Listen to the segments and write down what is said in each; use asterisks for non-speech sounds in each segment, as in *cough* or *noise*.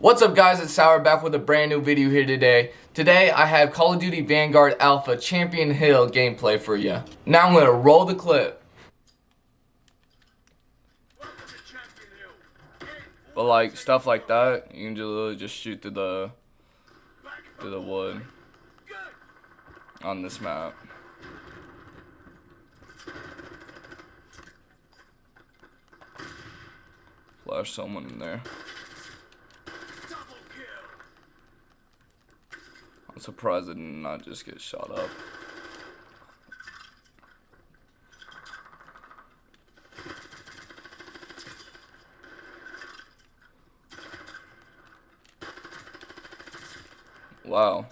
What's up guys, it's Sour back with a brand new video here today. Today I have Call of Duty Vanguard Alpha Champion Hill gameplay for you. Now I'm going to roll the clip. But like stuff like that, you can just literally just shoot through the through the wood on this map. Flash someone in there. I'm surprised I did not just get shot up. Wow.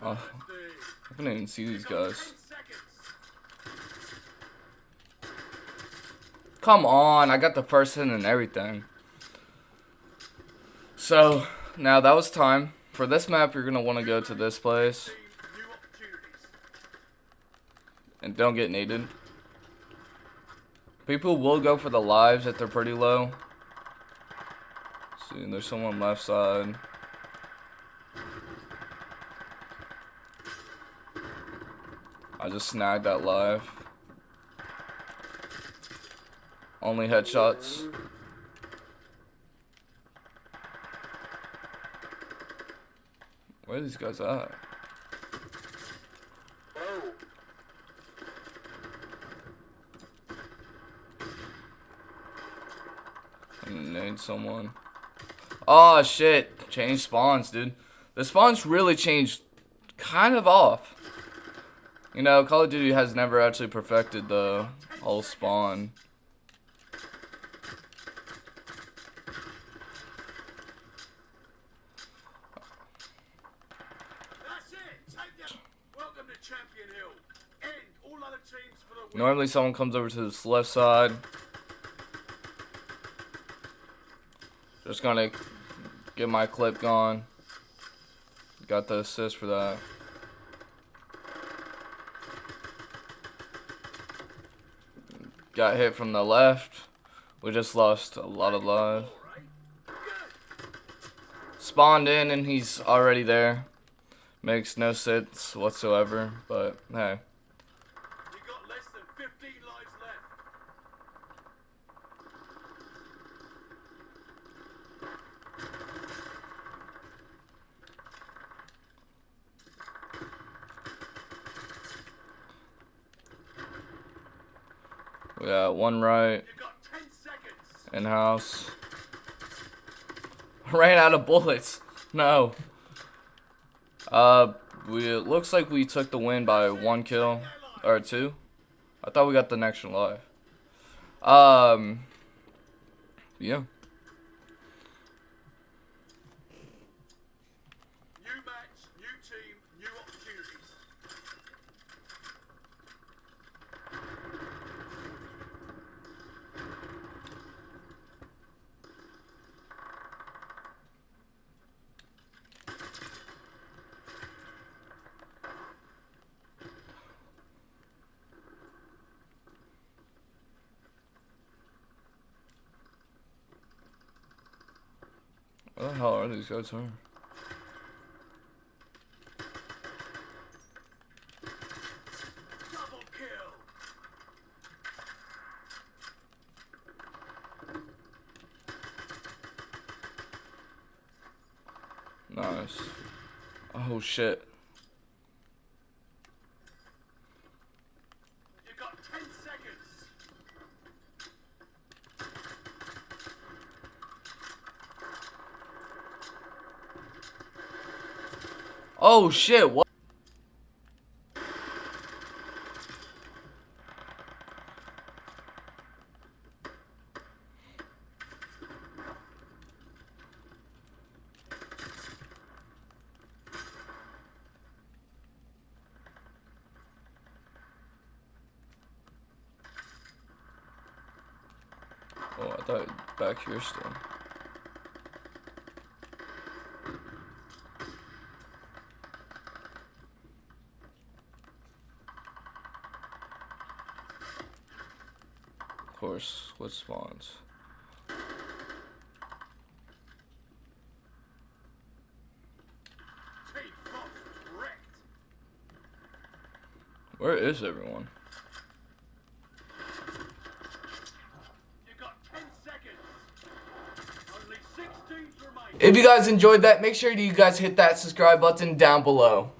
Oh, I couldn't even see these guys. Come on, I got the first hit and everything. So, now that was time. For this map, you're going to want to go to this place. And don't get needed. People will go for the lives if they're pretty low. See, there's someone left side. I just snagged that live. Only headshots. Where are these guys at? Need someone. Oh shit. Change spawns, dude. The spawns really changed kind of off. You know, Call of Duty has never actually perfected the whole spawn. Normally someone comes over to this left side. Just gonna get my clip gone. Got the assist for that. Got hit from the left. We just lost a lot of lives. Spawned in and he's already there. Makes no sense whatsoever, but hey. We got one right. In house. *laughs* Ran out of bullets. No. Uh, we it looks like we took the win by one kill or two. I thought we got the next one live. Um, yeah. What the hell are these guys here? Nice. Oh shit. Oh shit, what? Oh, I thought back here still. Course, what spawns? Where is everyone? If you guys enjoyed that, make sure you guys hit that subscribe button down below.